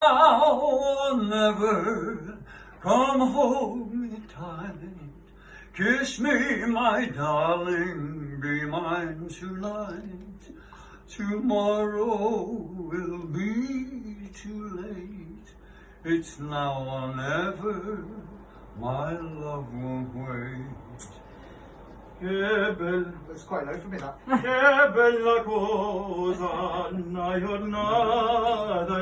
I'll never come home in time. Kiss me, my darling, be mine tonight. Tomorrow will be too late. It's now or never. My love won't wait. Bella, It's quite low for me, that. che bella cosa, una giornata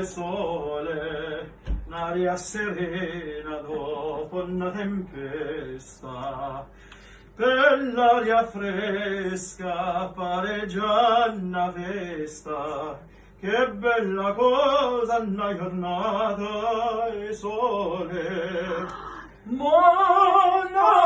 sole, l'aria serena dopo una tempesta. Per l'aria fresca pare già una festa, che bella cosa, una giornata e sole. Monate